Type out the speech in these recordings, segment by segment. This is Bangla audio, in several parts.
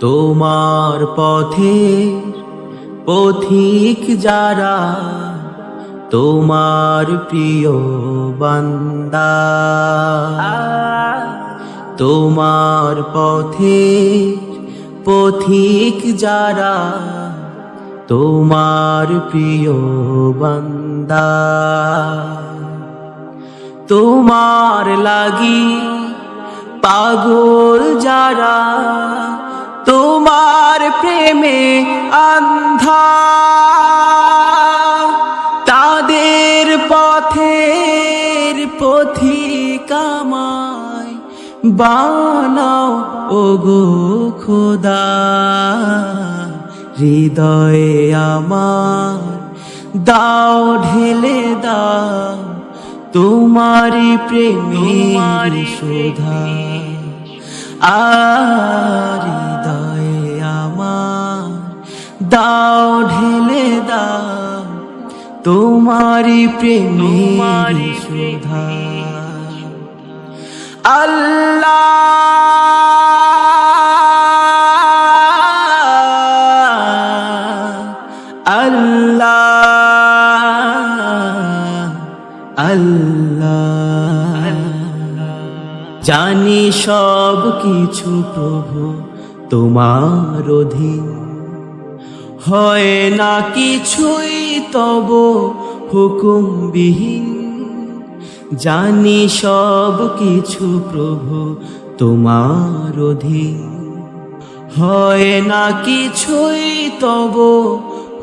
তোমার পথে পথিক যারা, তোমার প্রিয় বান্দা। তোমার পথে পথিক যারা, তোমার প্রিয় বান্দা। তোমার লাগি পাগল যারা তোমার প্রেমে আন্ধা। তাদের পথের পথিকামায় বানাও ওগো খোদা। হৃদয়ে আমার দাও ঢেলে দাও তোমারি প্রেমের সুধা। আর দাও ঢেলে দাও তোমারি প্রেমের সুধা আল্লাহ আল্লাহ আল্লাহ। জানি সব কিছু প্রভু তোমার অধীন। হয় না কিছুই তব হুকুমবিহীন। জানি সব কিছু প্রভু তোমার অধীন। হয় না কিছুই তব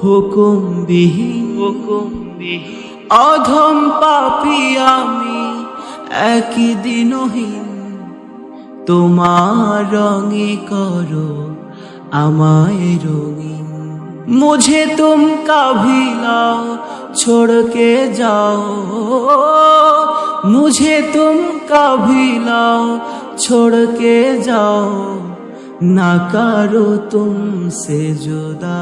হুকুমবিহীন। হুকুমবিহীন অধম পাপি আমি একই দিনহীন তোমার রঙে করো আমায় রঙিন। मुझे तुम कभी लाओ छोड़ के जाओ मुझे तुम कभी लाओ छोड़ के जाओ ना करो तुमसे जुदा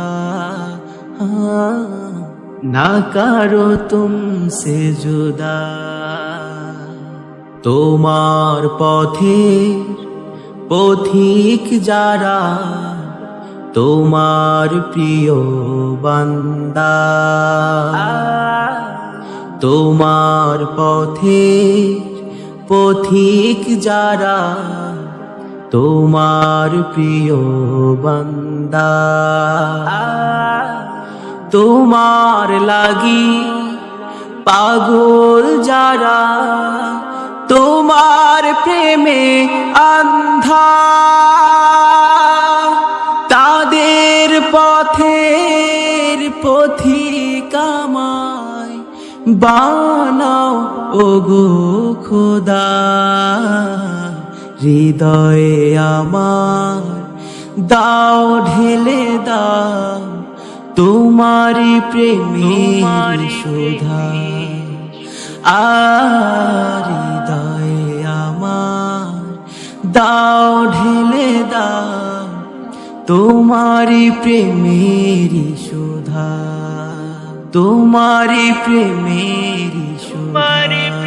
हाँ, ना करो तुमसे जुदा তোমার পথে পথিক যারা তোমার প্রিয় বান্দা। তোমার পথে পথিক যারা, তোমার প্রিয় বান্দা। তোমার লাগি পাগল যারা, তোমার প্রেমে আন্ধা পথিকামায় বানাও ওগো খোদা। হৃদয়ে আমার দাও ঢেলে দাও তোমারি প্রেমের সুধা। আর হৃদয়ে আমার দাও তোমারি প্রেমেরি সুধা তোমারি প্রেমেরি সুধা।